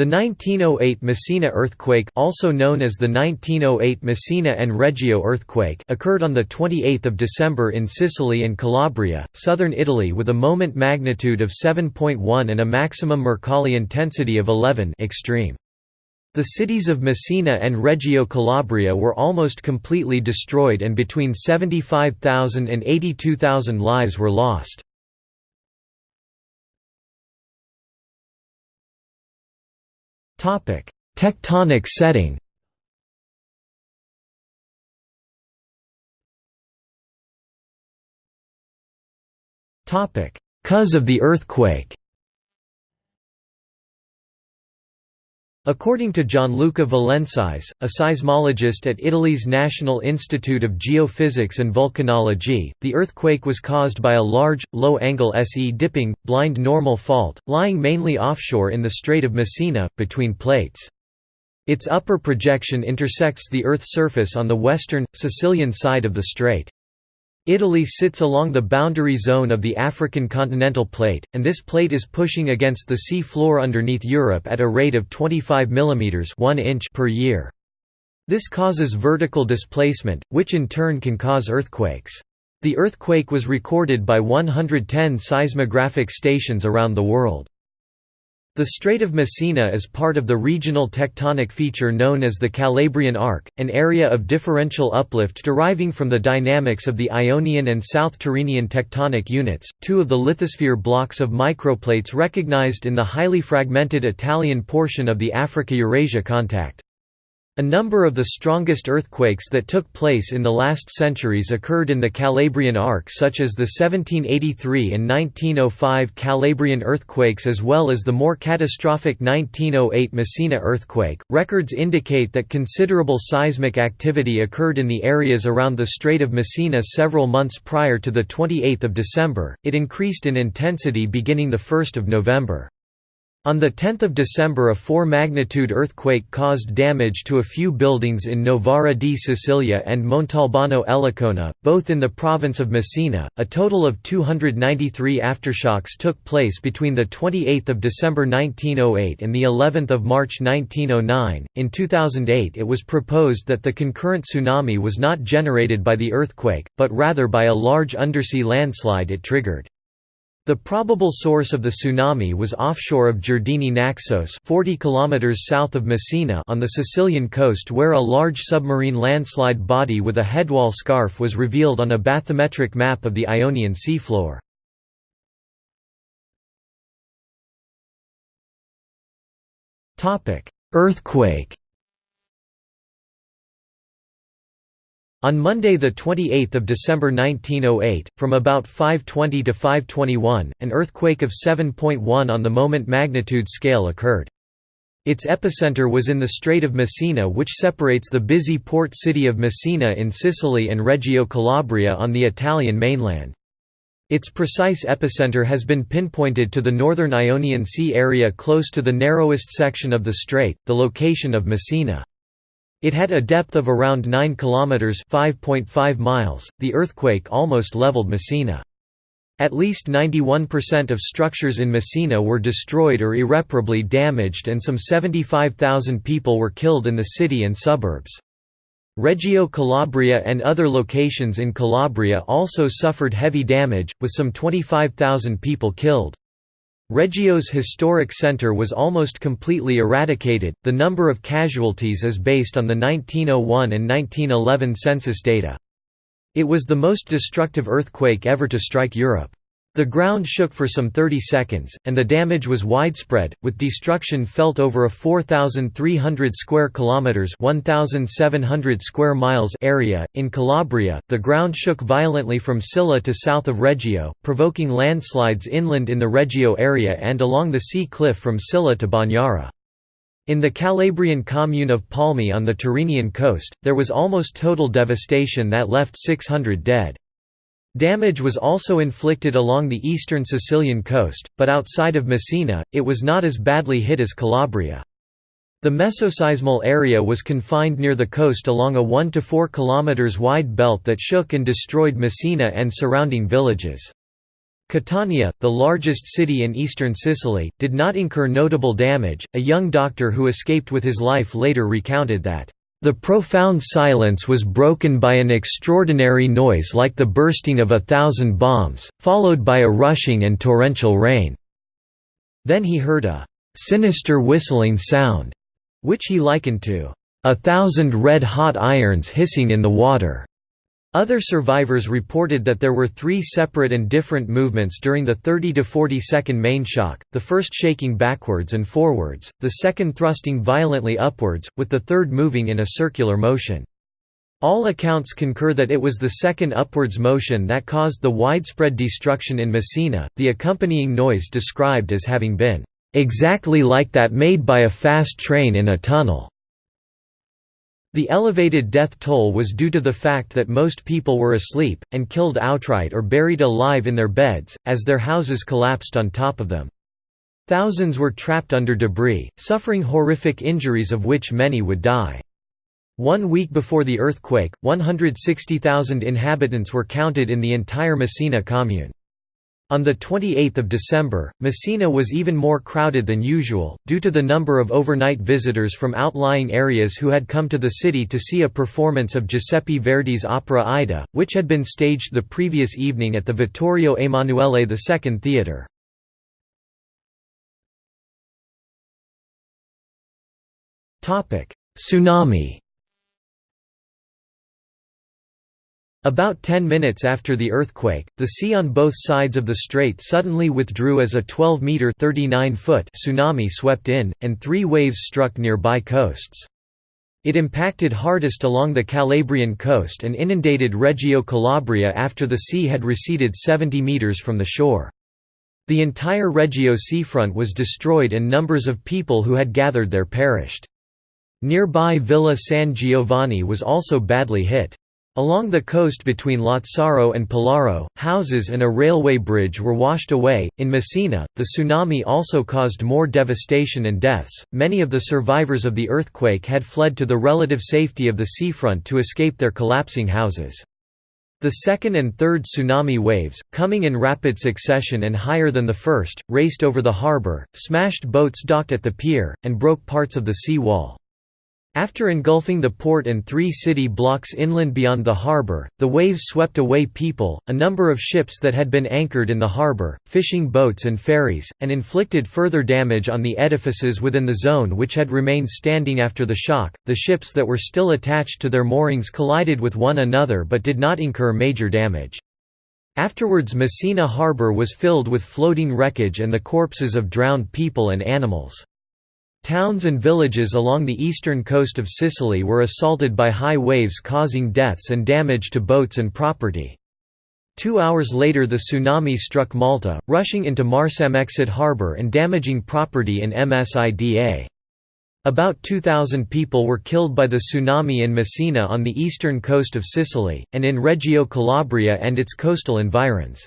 The 1908 Messina earthquake also known as the 1908 Messina and Reggio earthquake occurred on 28 December in Sicily and Calabria, southern Italy with a moment magnitude of 7.1 and a maximum Mercalli intensity of 11 extreme. The cities of Messina and Reggio Calabria were almost completely destroyed and between 75,000 and 82,000 lives were lost. Tectonic setting. Cause of the earthquake. According to Gianluca Valensis, a seismologist at Italy's National Institute of Geophysics and Volcanology, the earthquake was caused by a large, low-angle SE dipping, blind normal fault, lying mainly offshore in the Strait of Messina, between plates. Its upper projection intersects the Earth's surface on the western, Sicilian side of the strait. Italy sits along the boundary zone of the African continental plate, and this plate is pushing against the sea floor underneath Europe at a rate of 25 mm 1 inch per year. This causes vertical displacement, which in turn can cause earthquakes. The earthquake was recorded by 110 seismographic stations around the world. The Strait of Messina is part of the regional tectonic feature known as the Calabrian Arc, an area of differential uplift deriving from the dynamics of the Ionian and South Tyrrhenian tectonic units, two of the lithosphere blocks of microplates recognized in the highly fragmented Italian portion of the Africa-Eurasia contact. A number of the strongest earthquakes that took place in the last centuries occurred in the Calabrian Arc such as the 1783 and 1905 Calabrian earthquakes as well as the more catastrophic 1908 Messina earthquake. Records indicate that considerable seismic activity occurred in the areas around the Strait of Messina several months prior to the 28th of December. It increased in intensity beginning the 1st of November. On 10 December a 4-magnitude earthquake caused damage to a few buildings in Novara di Sicilia and Montalbano Elicona, both in the province of Messina. A total of 293 aftershocks took place between the 28th of December 1908 and the 11th of March 1909. In 2008 it was proposed that the concurrent tsunami was not generated by the earthquake, but rather by a large undersea landslide it triggered. The probable source of the tsunami was offshore of Giardini Naxos 40 km south of Messina on the Sicilian coast where a large submarine landslide body with a headwall scarp was revealed on a bathymetric map of the Ionian seafloor. Earthquake On Monday 28 December 1908, from about 5.20 to 5.21, an earthquake of 7.1 on the moment magnitude scale occurred. Its epicenter was in the Strait of Messina which separates the busy port city of Messina in Sicily and Reggio Calabria on the Italian mainland. Its precise epicenter has been pinpointed to the northern Ionian Sea area close to the narrowest section of the strait, the location of Messina. It had a depth of around 9 kilometers (5.5 miles). The earthquake almost leveled Messina. At least 91% of structures in Messina were destroyed or irreparably damaged and some 75,000 people were killed in the city and suburbs. Reggio Calabria and other locations in Calabria also suffered heavy damage, with some 25,000 people killed. Reggio's historic center was almost completely eradicated. The number of casualties is based on the 1901 and 1911 census data. It was the most destructive earthquake ever to strike Europe. The ground shook for some 30 seconds, and the damage was widespread, with destruction felt over a 4,300 square kilometers (1,700 square miles) area. In Calabria, the ground shook violently from Scilla to south of Reggio, provoking landslides inland in the Reggio area and along the sea cliff from Scilla to Bagnara. In the Calabrian commune of Palmi on the Tyrrhenian coast, there was almost total devastation that left 600 dead. Damage was also inflicted along the eastern Sicilian coast, but outside of Messina, it was not as badly hit as Calabria. The mesoseismal area was confined near the coast along a 1 to 4 km wide belt that shook and destroyed Messina and surrounding villages. Catania, the largest city in eastern Sicily, did not incur notable damage. A young doctor who escaped with his life later recounted that, The profound silence was broken by an extraordinary noise like the bursting of a thousand bombs, followed by a rushing and torrential rain. Then he heard a sinister whistling sound, which he likened to a thousand red-hot irons hissing in the water. Other survivors reported that there were three separate and different movements during the 30 to 40 second main shock, the first shaking backwards and forwards, the second thrusting violently upwards, with the third moving in a circular motion. All accounts concur that it was the second upwards motion that caused the widespread destruction in Messina, the accompanying noise described as having been, "...exactly like that made by a fast train in a tunnel." The elevated death toll was due to the fact that most people were asleep, and killed outright or buried alive in their beds, as their houses collapsed on top of them. Thousands were trapped under debris, suffering horrific injuries of which many would die. One week before the earthquake, 160,000 inhabitants were counted in the entire Messina commune. On 28 December, Messina was even more crowded than usual, due to the number of overnight visitors from outlying areas who had come to the city to see a performance of Giuseppe Verdi's opera Aida, which had been staged the previous evening at the Vittorio Emanuele II Theatre. Tsunami About 10 minutes after the earthquake, the sea on both sides of the strait suddenly withdrew as a 12-metre tsunami swept in, and three waves struck nearby coasts. It impacted hardest along the Calabrian coast and inundated Reggio Calabria after the sea had receded 70 metres from the shore. The entire Reggio seafront was destroyed and numbers of people who had gathered there perished. Nearby Villa San Giovanni was also badly hit. Along the coast between Lazzaro and Pellaro, houses and a railway bridge were washed away. In Messina, the tsunami also caused more devastation and deaths. Many of the survivors of the earthquake had fled to the relative safety of the seafront to escape their collapsing houses. The second and third tsunami waves, coming in rapid succession and higher than the first, raced over the harbour, smashed boats docked at the pier, and broke parts of the sea wall. After engulfing the port and three city blocks inland beyond the harbour, the waves swept away people, a number of ships that had been anchored in the harbour, fishing boats and ferries, and inflicted further damage on the edifices within the zone which had remained standing after the shock. The ships that were still attached to their moorings collided with one another but did not incur major damage. Afterwards Messina harbour was filled with floating wreckage and the corpses of drowned people and animals. Towns and villages along the eastern coast of Sicily were assaulted by high waves causing deaths and damage to boats and property. Two hours later the tsunami struck Malta, rushing into Marsamxett harbour and damaging property in Msida. About 2,000 people were killed by the tsunami in Messina on the eastern coast of Sicily, and in Reggio Calabria and its coastal environs.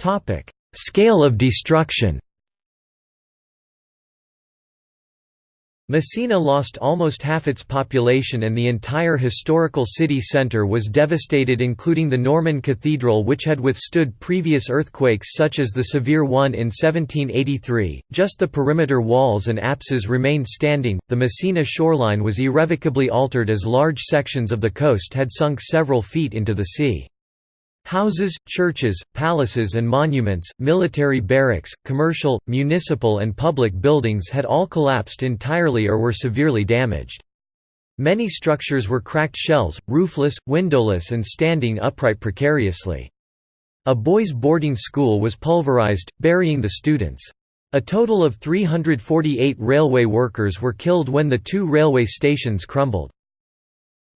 Topic: Scale of destruction. Messina lost almost half its population and the entire historical city centre was devastated including the Norman Cathedral which had withstood previous earthquakes such as the severe one in 1783. Just the perimeter walls and apses remained standing. The Messina shoreline was irrevocably altered as large sections of the coast had sunk several feet into the sea. Houses, churches, palaces and monuments, military barracks, commercial, municipal and public buildings had all collapsed entirely or were severely damaged. Many structures were cracked shells, roofless, windowless and standing upright precariously. A boys' boarding school was pulverized, burying the students. A total of 348 railway workers were killed when the two railway stations crumbled.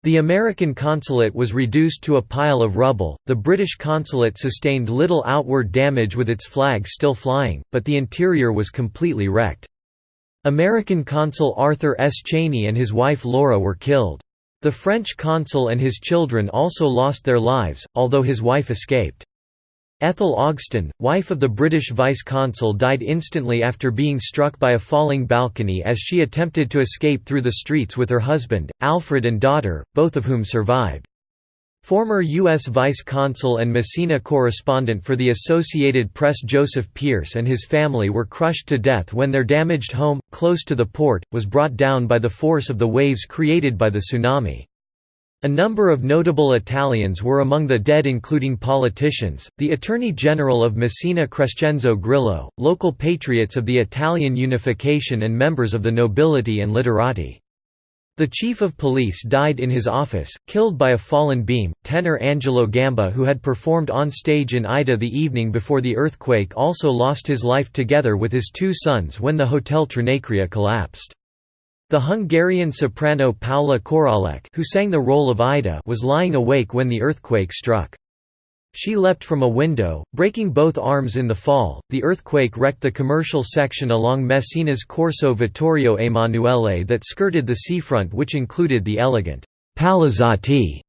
The American consulate was reduced to a pile of rubble, the British consulate sustained little outward damage with its flag still flying, but the interior was completely wrecked. American consul Arthur S. Cheney and his wife Laura were killed. The French consul and his children also lost their lives, although his wife escaped. Ethel Ogston, wife of the British vice-consul died instantly after being struck by a falling balcony as she attempted to escape through the streets with her husband, Alfred and daughter, both of whom survived. Former U.S. Vice Consul and Messina correspondent for the Associated Press Joseph Pierce and his family were crushed to death when their damaged home, close to the port, was brought down by the force of the waves created by the tsunami. A number of notable Italians were among the dead including politicians, the Attorney General of Messina Crescenzo Grillo, local patriots of the Italian unification and members of the nobility and literati. The chief of police died in his office, killed by a fallen beam. Tenor Angelo Gamba, who had performed on stage in Aida the evening before the earthquake, also lost his life together with his two sons when the Hotel Trinacria collapsed. The Hungarian soprano Paula Koralek, who sang the role of Aida, was lying awake when the earthquake struck. She leapt from a window, breaking both arms in the fall. The earthquake wrecked the commercial section along Messina's Corso Vittorio Emanuele that skirted the seafront, which included the elegant Palazzetti.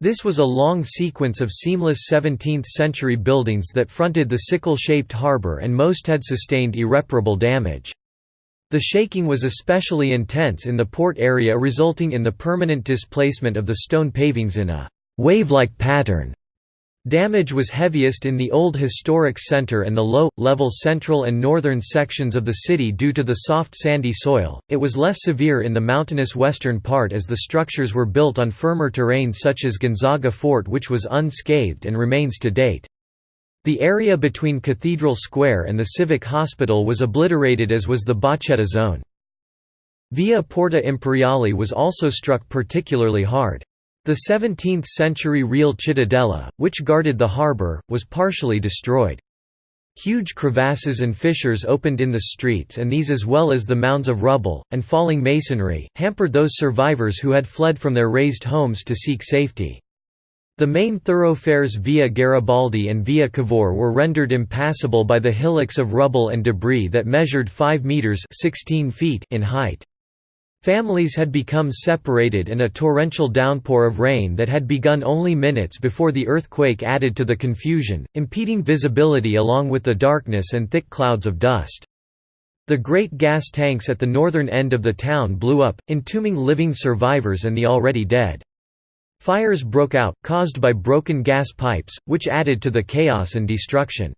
This was a long sequence of seamless 17th century buildings that fronted the sickle shaped harbour, and most had sustained irreparable damage. The shaking was especially intense in the port area, resulting in the permanent displacement of the stone pavings in a wave like pattern. Damage was heaviest in the old historic center and the low, level central and northern sections of the city due to the soft sandy soil. It was less severe in the mountainous western part as the structures were built on firmer terrain such as Gonzaga Fort which was unscathed and remains to date. The area between Cathedral Square and the Civic Hospital was obliterated as was the Bocchetta zone. Via Porta Imperiale was also struck particularly hard. The 17th-century Real Cittadella, which guarded the harbour, was partially destroyed. Huge crevasses and fissures opened in the streets and these as well as the mounds of rubble, and falling masonry, hampered those survivors who had fled from their raised homes to seek safety. The main thoroughfares Via Garibaldi and Via Cavour were rendered impassable by the hillocks of rubble and debris that measured 5 metres 16 feet in height. Families had become separated and a torrential downpour of rain that had begun only minutes before the earthquake added to the confusion, impeding visibility along with the darkness and thick clouds of dust. The great gas tanks at the northern end of the town blew up, entombing living survivors and the already dead. Fires broke out, caused by broken gas pipes, which added to the chaos and destruction.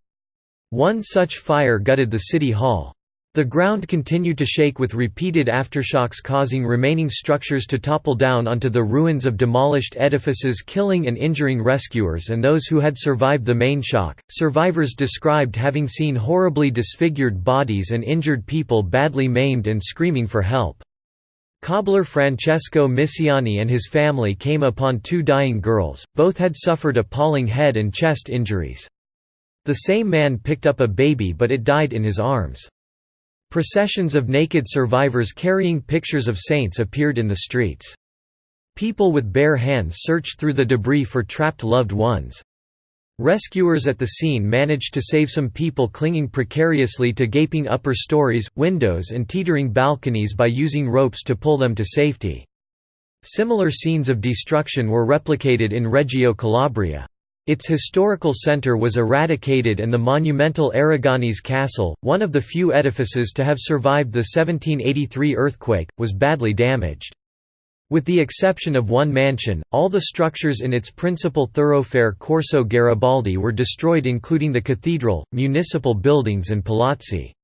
One such fire gutted the city hall. The ground continued to shake with repeated aftershocks causing remaining structures to topple down onto the ruins of demolished edifices killing and injuring rescuers and those who had survived the main shock. Survivors described having seen horribly disfigured bodies and injured people badly maimed and screaming for help. Cobbler Francesco Missiani and his family came upon two dying girls, both had suffered appalling head and chest injuries. The same man picked up a baby but it died in his arms. Processions of naked survivors carrying pictures of saints appeared in the streets. People with bare hands searched through the debris for trapped loved ones. Rescuers at the scene managed to save some people clinging precariously to gaping upper stories, windows and teetering balconies by using ropes to pull them to safety. Similar scenes of destruction were replicated in Reggio Calabria. Its historical centre was eradicated and the monumental Aragonese Castle, one of the few edifices to have survived the 1783 earthquake, was badly damaged. With the exception of one mansion, all the structures in its principal thoroughfare Corso Garibaldi were destroyed including the cathedral, municipal buildings and palazzi.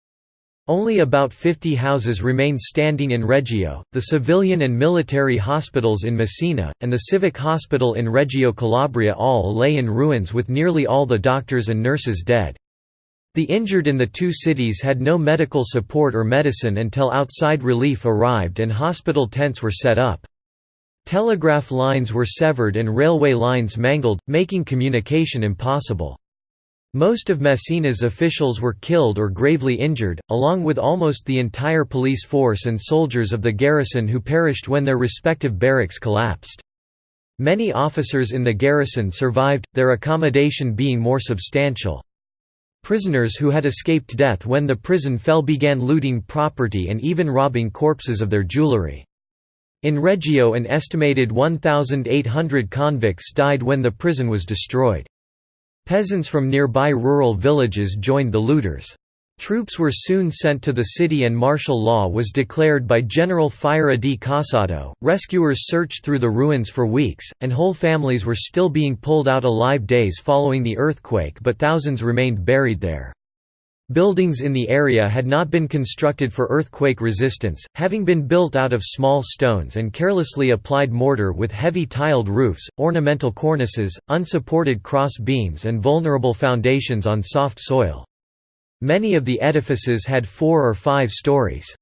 Only about 50 houses remain standing in Reggio, the civilian and military hospitals in Messina, and the civic hospital in Reggio Calabria all lay in ruins with nearly all the doctors and nurses dead. The injured in the two cities had no medical support or medicine until outside relief arrived and hospital tents were set up. Telegraph lines were severed and railway lines mangled, making communication impossible. Most of Messina's officials were killed or gravely injured, along with almost the entire police force and soldiers of the garrison who perished when their respective barracks collapsed. Many officers in the garrison survived, their accommodation being more substantial. Prisoners who had escaped death when the prison fell began looting property and even robbing corpses of their jewelry. In Reggio an estimated 1,800 convicts died when the prison was destroyed. Peasants from nearby rural villages joined the looters. Troops were soon sent to the city and martial law was declared by General Fiera di Casado. Rescuers searched through the ruins for weeks, and whole families were still being pulled out alive days following the earthquake, but thousands remained buried there. Buildings in the area had not been constructed for earthquake resistance, having been built out of small stones and carelessly applied mortar with heavy tiled roofs, ornamental cornices, unsupported cross beams and vulnerable foundations on soft soil. Many of the edifices had four or five stories.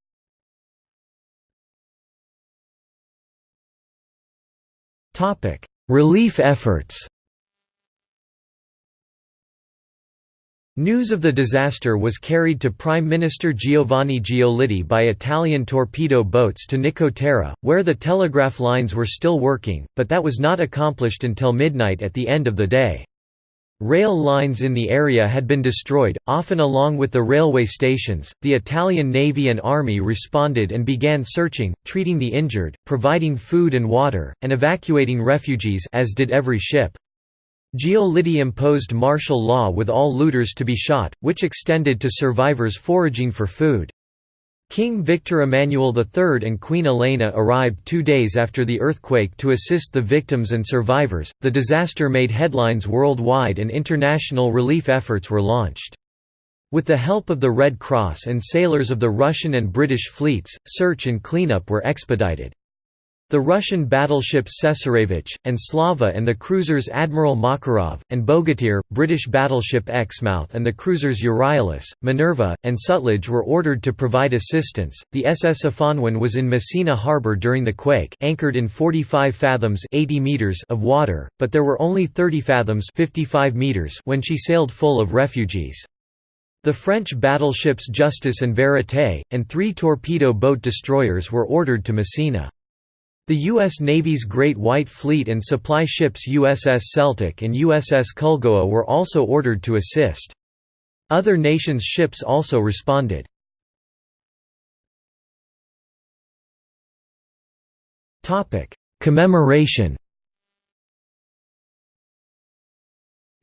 Relief efforts News of the disaster was carried to Prime Minister Giovanni Giolitti by Italian torpedo boats to Nicotera, where the telegraph lines were still working, but that was not accomplished until midnight at the end of the day. Rail lines in the area had been destroyed, often along with the railway stations. The Italian Navy and Army responded and began searching, treating the injured, providing food and water, and evacuating refugees as did every ship. Giolitti imposed martial law with all looters to be shot, which extended to survivors foraging for food. King Victor Emmanuel III and Queen Elena arrived two days after the earthquake to assist the victims and survivors. The disaster made headlines worldwide and international relief efforts were launched. With the help of the Red Cross and sailors of the Russian and British fleets, search and cleanup were expedited. The Russian battleships Cesarevich, and Slava and the cruisers Admiral Makarov, and Bogatyr, British battleship Exmouth and the cruisers Euryalus, Minerva, and Sutlej were ordered to provide assistance. The SS Afonwen was in Messina harbour during the quake anchored in 45 fathoms 80 meters of water, but there were only 30 fathoms 55 meters when she sailed full of refugees. The French battleships Justice and Verité, and three torpedo boat destroyers were ordered to Messina. The U.S. Navy's Great White Fleet and supply ships USS Celtic and USS Culgoa were also ordered to assist. Other nations' ships also responded. Commemoration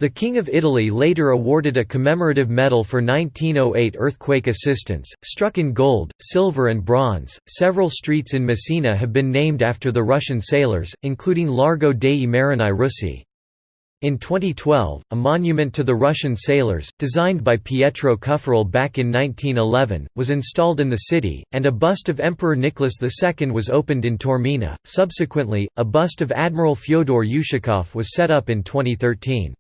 The King of Italy later awarded a commemorative medal for 1908 earthquake assistance, struck in gold, silver, and bronze. Several streets in Messina have been named after the Russian sailors, including Largo dei Marini Russi. In 2012, a monument to the Russian sailors, designed by Pietro Kufferle back in 1911, was installed in the city, and a bust of Emperor Nicholas II was opened in Taormina. Subsequently, a bust of Admiral Fyodor Ushakov was set up in 2013.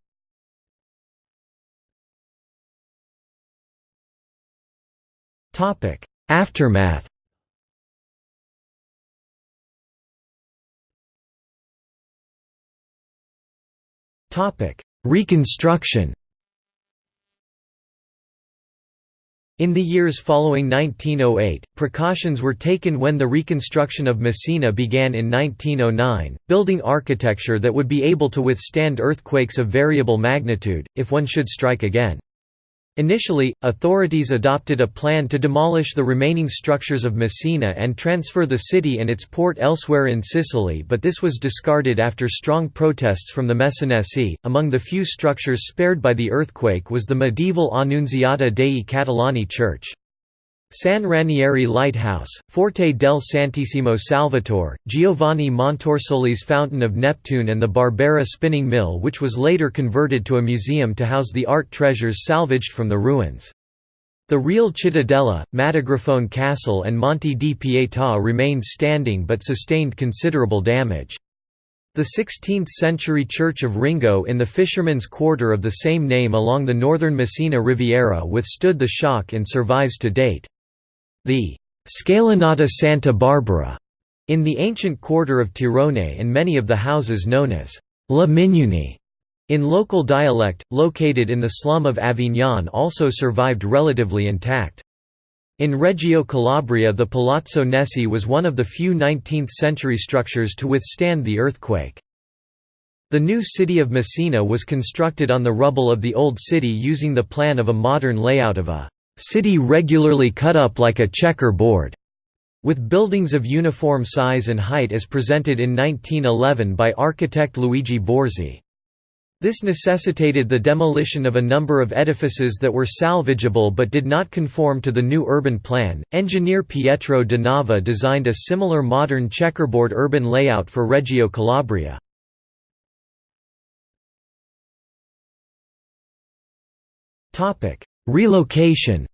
Topic: Aftermath. Topic: Reconstruction. In the years following 1908, precautions were taken when the reconstruction of Messina began in 1909, building architecture that would be able to withstand earthquakes of variable magnitude, if one should strike again. Initially, authorities adopted a plan to demolish the remaining structures of Messina and transfer the city and its port elsewhere in Sicily but this was discarded after strong protests from the Messinesi. Among the few structures spared by the earthquake was the medieval Annunziata dei Catalani church. San Ranieri Lighthouse, Forte del Santissimo Salvatore, Giovanni Montorsoli's Fountain of Neptune and the Barbera spinning mill which was later converted to a museum to house the art treasures salvaged from the ruins. The real Cittadella, Matagrifone Castle and Monte di Pietà remained standing but sustained considerable damage. The 16th-century church of Ringo in the fishermen's quarter of the same name along the northern Messina Riviera withstood the shock and survives to date. The Scalinata Santa Barbara in the ancient quarter of Tirone and many of the houses known as La Mignone in local dialect, located in the slum of Avignon also survived relatively intact. In Reggio Calabria the Palazzo Nessi was one of the few 19th-century structures to withstand the earthquake. The new city of Messina was constructed on the rubble of the old city using the plan of a modern layout of a city regularly cut up like a checker board, with buildings of uniform size and height as presented in 1911 by architect Luigi Borzi. This necessitated the demolition of a number of edifices that were salvageable but did not conform to the new urban plan. Engineer Pietro da Nava designed a similar modern checkerboard urban layout for Reggio Calabria. Topic: Relocation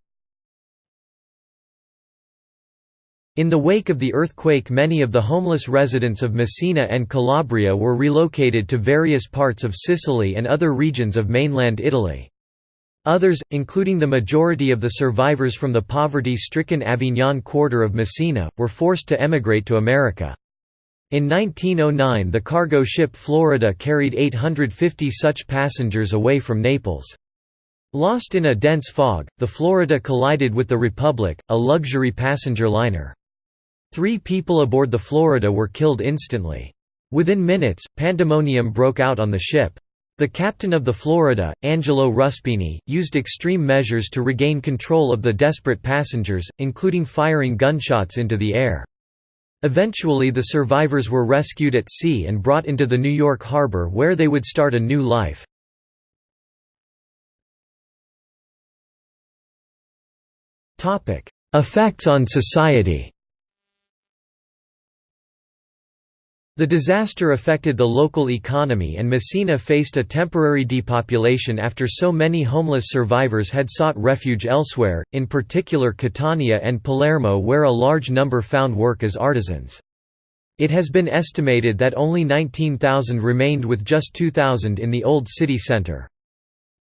In the wake of the earthquake many of the homeless residents of Messina and Calabria were relocated to various parts of Sicily and other regions of mainland Italy. Others, including the majority of the survivors from the poverty-stricken Avignon quarter of Messina, were forced to emigrate to America. In 1909 the cargo ship Florida carried 850 such passengers away from Naples. Lost in a dense fog, the Florida collided with the Republic, a luxury passenger liner. Three people aboard the Florida were killed instantly. Within minutes, pandemonium broke out on the ship. The captain of the Florida, Angelo Ruspini, used extreme measures to regain control of the desperate passengers, including firing gunshots into the air. Eventually the survivors were rescued at sea and brought into the New York harbor where they would start a new life. Effects on society The disaster affected the local economy and Messina faced a temporary depopulation after so many homeless survivors had sought refuge elsewhere, in particular Catania and Palermo where a large number found work as artisans. It has been estimated that only 19,000 remained with just 2,000 in the old city centre.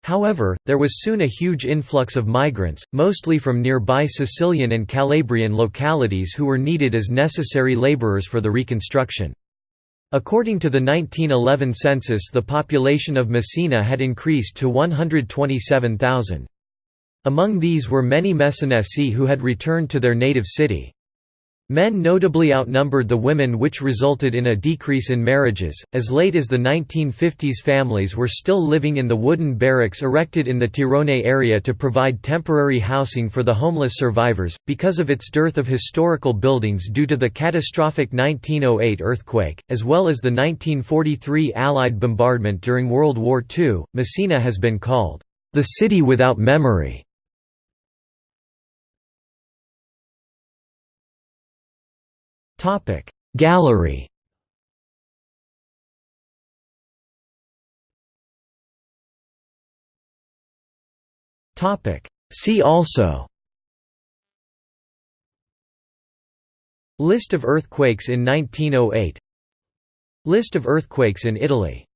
However, there was soon a huge influx of migrants, mostly from nearby Sicilian and Calabrian localities who were needed as necessary labourers for the reconstruction. According to the 1911 census the population of Messina had increased to 127,000. Among these were many Messinesi who had returned to their native city. Men notably outnumbered the women which resulted in a decrease in marriages. As late as the 1950s families were still living in the wooden barracks erected in the Tirone area to provide temporary housing for the homeless survivors, because of its dearth of historical buildings due to the catastrophic 1908 earthquake, as well as the 1943 Allied bombardment during World War II, Messina has been called, "...the city without memory." Gallery. See also. List of earthquakes in 1908 List of earthquakes in Italy